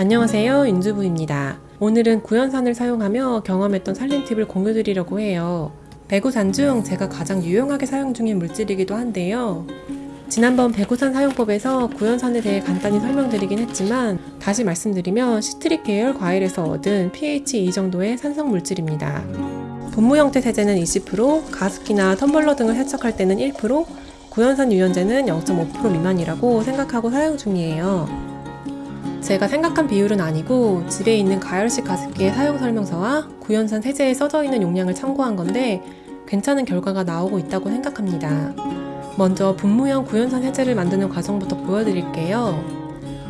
안녕하세요 윤주부입니다. 오늘은 구연산을 사용하며 경험했던 살림 팁을 공유드리려고 해요. 배구산 중 제가 가장 유용하게 사용 중인 물질이기도 한데요. 지난번 배구산 사용법에서 구연산에 대해 간단히 설명드리긴 했지만 다시 말씀드리면 시트릭 계열 과일에서 얻은 pH 2 정도의 산성 물질입니다. 분무 형태 세제는 20%, 가습기나 텀블러 등을 세척할 때는 1%, 구연산 유연제는 0.5% 미만이라고 생각하고 사용 중이에요. 제가 생각한 비율은 아니고 집에 있는 가열식 가습기의 사용 설명서와 구연산 세제에 써져 있는 용량을 참고한 건데 괜찮은 결과가 나오고 있다고 생각합니다. 먼저 분무형 구연산 세제를 만드는 과정부터 보여드릴게요.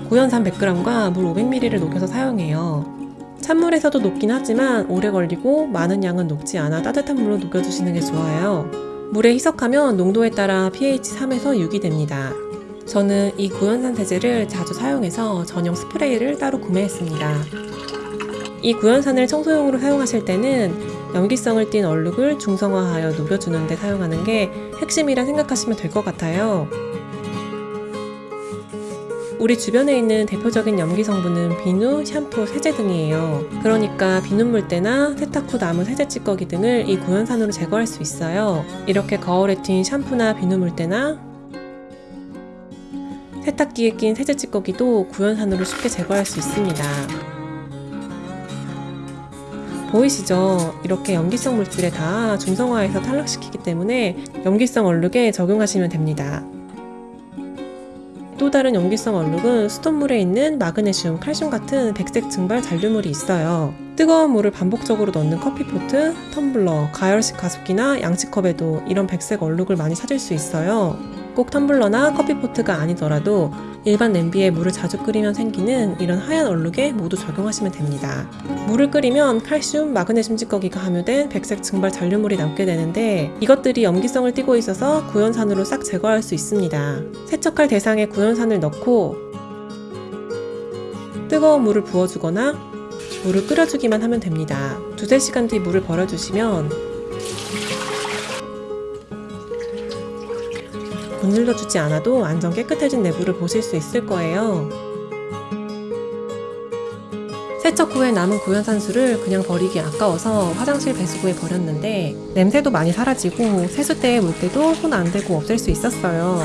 구연산 100g과 물 500ml를 녹여서 사용해요. 찬물에서도 녹긴 하지만 오래 걸리고 많은 양은 녹지 않아 따뜻한 물로 녹여주시는 게 좋아요. 물에 희석하면 농도에 따라 pH 3에서 6이 됩니다. 저는 이 구연산 세제를 자주 사용해서 전용 스프레이를 따로 구매했습니다. 이 구연산을 청소용으로 사용하실 때는 염기성을 띤 얼룩을 중성화하여 녹여주는 데 사용하는 게 핵심이라 생각하시면 될 것 같아요. 우리 주변에 있는 대표적인 염기 성분은 비누, 샴푸, 세제 등이에요. 그러니까 비눗물 때나 세탁 후 남은 세제 찌꺼기 등을 이 구연산으로 제거할 수 있어요. 이렇게 거울에 튄 샴푸나 비눗물 때나 세탁기에 낀 세제 찌꺼기도 구연산으로 쉽게 제거할 수 있습니다. 보이시죠? 이렇게 염기성 물질에 다 중성화해서 탈락시키기 때문에 염기성 얼룩에 적용하시면 됩니다. 또 다른 염기성 얼룩은 수돗물에 있는 마그네슘, 칼슘 같은 백색 증발 잔류물이 있어요. 뜨거운 물을 반복적으로 넣는 커피포트, 텀블러, 가열식 가습기나 양치컵에도 이런 백색 얼룩을 많이 찾을 수 있어요. 꼭 텀블러나 커피포트가 아니더라도 일반 냄비에 물을 자주 끓이면 생기는 이런 하얀 얼룩에 모두 적용하시면 됩니다. 물을 끓이면 칼슘, 마그네슘 찌꺼기가 함유된 백색 증발 잔류물이 남게 되는데 이것들이 염기성을 띠고 있어서 구연산으로 싹 제거할 수 있습니다. 세척할 대상에 구연산을 넣고 뜨거운 물을 부어주거나 물을 끓여주기만 하면 됩니다. 두세 시간 뒤 물을 버려주시면 문질러 주지 않아도 완전 깨끗해진 내부를 보실 수 있을 거예요. 세척 후에 남은 구연산수를 그냥 버리기 아까워서 화장실 배수구에 버렸는데 냄새도 많이 사라지고 세수대에 물 때도 손 안 대고 없앨 수 있었어요.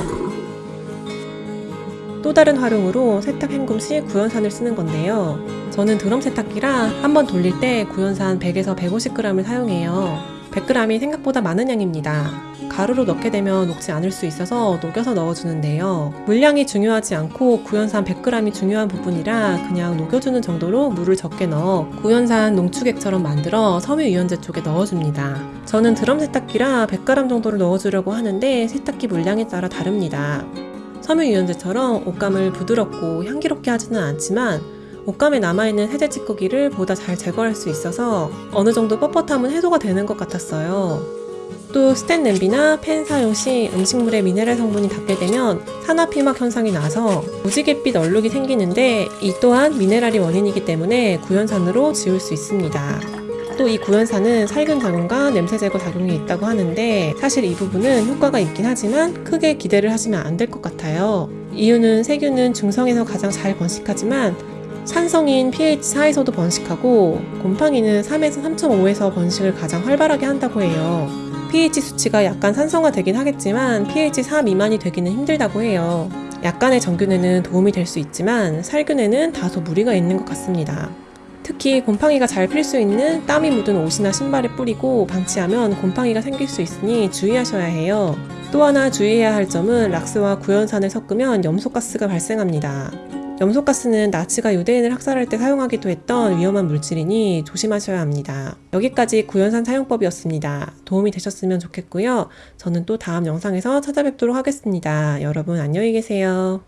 또 다른 활용으로 세탁 헹굼 시 구연산을 쓰는 건데요. 저는 드럼 세탁기라 한 번 돌릴 때 구연산 100에서 150g을 사용해요. 100g이 생각보다 많은 양입니다. 가루로 넣게 되면 녹지 않을 수 있어서 녹여서 넣어주는데요. 물량이 중요하지 않고 구연산 100g이 중요한 부분이라 그냥 녹여주는 정도로 물을 적게 넣어 구연산 농축액처럼 만들어 섬유유연제 쪽에 넣어줍니다. 저는 드럼 세탁기라 100g 정도를 넣어주려고 하는데 세탁기 물량에 따라 다릅니다. 섬유유연제처럼 옷감을 부드럽고 향기롭게 하지는 않지만 옷감에 남아있는 세제 찌꺼기를 보다 잘 제거할 수 있어서 어느 정도 뻣뻣함은 해소가 되는 것 같았어요. 또 스텐 냄비나 팬 사용 시 음식물에 미네랄 성분이 닿게 되면 산화피막 현상이 나서 무지갯빛 얼룩이 생기는데 이 또한 미네랄이 원인이기 때문에 구연산으로 지울 수 있습니다. 또이 구연산은 살균 작용과 냄새 제거 작용이 있다고 하는데 사실 이 부분은 효과가 있긴 하지만 크게 기대를 하시면 안 될 것 같아요. 이유는 세균은 중성에서 가장 잘 번식하지만 산성인 pH 4에서도 번식하고 곰팡이는 3에서 3.5에서 번식을 가장 활발하게 한다고 해요. pH 수치가 약간 산성화 되긴 하겠지만 pH 4 미만이 되기는 힘들다고 해요. 약간의 정균에는 도움이 될 수 있지만 살균에는 다소 무리가 있는 것 같습니다. 특히 곰팡이가 잘 필 수 있는 땀이 묻은 옷이나 신발에 뿌리고 방치하면 곰팡이가 생길 수 있으니 주의하셔야 해요. 또 하나 주의해야 할 점은 락스와 구연산을 섞으면 염소가스가 발생합니다. 염소가스는 나치가 유대인을 학살할 때 사용하기도 했던 위험한 물질이니 조심하셔야 합니다. 여기까지 구연산 사용법이었습니다. 도움이 되셨으면 좋겠고요. 저는 또 다음 영상에서 찾아뵙도록 하겠습니다. 여러분 안녕히 계세요.